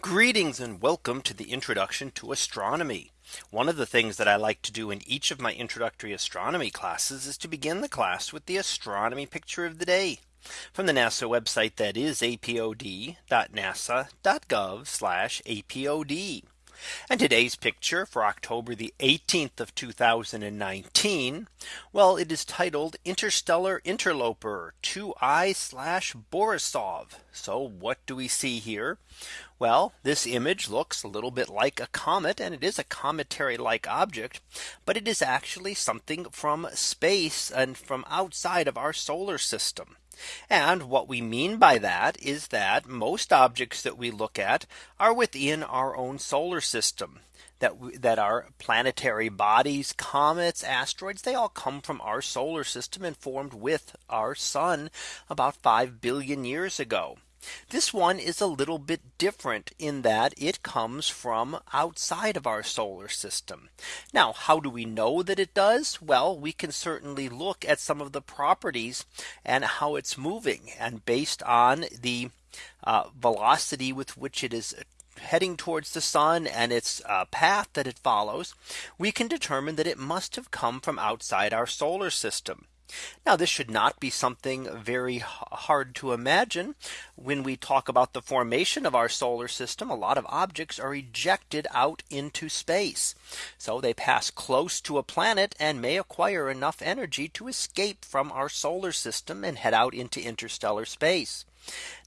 Greetings and welcome to the introduction to astronomy. One of the things that I like to do in each of my introductory astronomy classes is to begin the class with the astronomy picture of the day from the NASA website that is apod.nasa.gov apod. And today's picture for October the 18th of 2019. Well, it is titled Interstellar Interloper 2I slash Borisov. So what do we see here? Well, this image looks a little bit like a comet and it is a cometary like object, but it is actually something from space and from outside of our solar system. And what we mean by that is that most objects that we look at are within our own solar system that that are planetary bodies, comets, asteroids, they all come from our solar system and formed with our sun about 5 billion years ago. This one is a little bit different in that it comes from outside of our solar system. Now, how do we know that it does? Well, we can certainly look at some of the properties and how it's moving and based on the uh, velocity with which it is heading towards the sun and its uh, path that it follows, we can determine that it must have come from outside our solar system. Now this should not be something very hard to imagine when we talk about the formation of our solar system. A lot of objects are ejected out into space. So they pass close to a planet and may acquire enough energy to escape from our solar system and head out into interstellar space.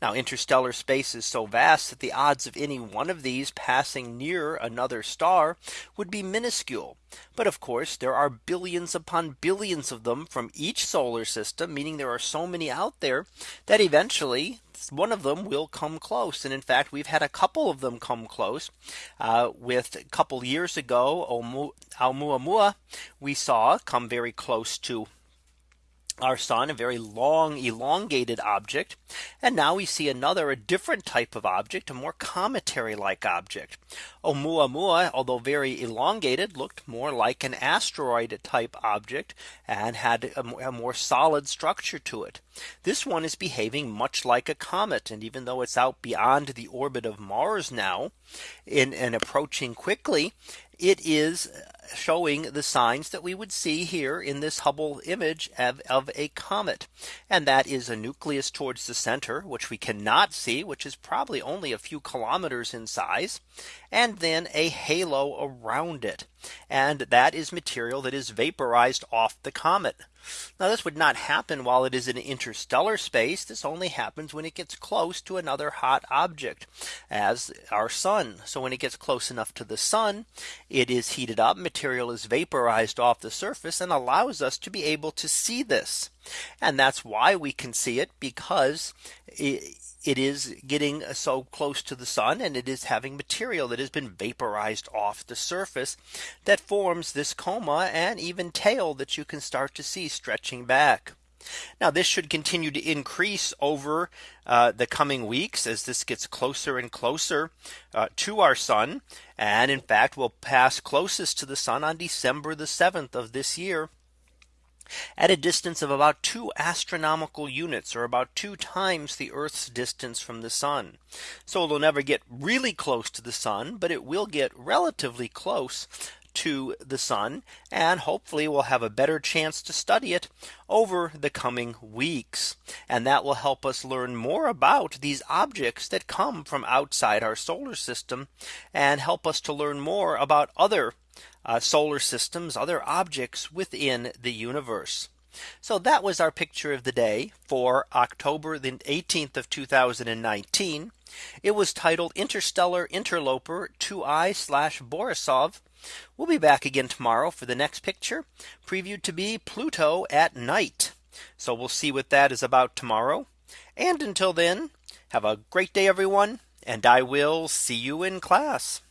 Now interstellar space is so vast that the odds of any one of these passing near another star would be minuscule. But of course there are billions upon billions of them from each solar system, meaning there are so many out there that eventually one of them will come close. And in fact, we've had a couple of them come close uh, with a couple years ago, Oumuamua, we saw come very close to our sun a very long elongated object. And now we see another a different type of object a more cometary like object. Oumuamua although very elongated looked more like an asteroid type object and had a, more solid structure to it. This one is behaving much like a comet and even though it's out beyond the orbit of Mars now in and approaching quickly it is showing the signs that we would see here in this Hubble image of, of, a comet. And that is a nucleus towards the center, which we cannot see, which is probably only a few kilometers in size, and then a halo around it. And that is material that is vaporized off the comet. Now this would not happen while it is in interstellar space. This only happens when it gets close to another hot object as our sun. So when it gets close enough to the sun, it is heated up material is vaporized off the surface and allows us to be able to see this. And that's why we can see it because it, it is getting so close to the sun and it is having material that has been vaporized off the surface that forms this coma and even tail that you can start to see stretching back. Now this should continue to increase over uh, the coming weeks as this gets closer and closer uh, to our sun. And in fact, will pass closest to the sun on December the 7th of this year at a distance of about two astronomical units or about two times the Earth's distance from the sun. So it'll never get really close to the sun, but it will get relatively close to the sun and hopefully we'll have a better chance to study it over the coming weeks. And that will help us learn more about these objects that come from outside our solar system and help us to learn more about other uh, solar systems, other objects within the universe. So that was our picture of the day for October the 18th of 2019. It was titled Interstellar Interloper 2I slash Borisov. We'll be back again tomorrow for the next picture previewed to be Pluto at night. So we'll see what that is about tomorrow. And until then, have a great day, everyone. And I will see you in class.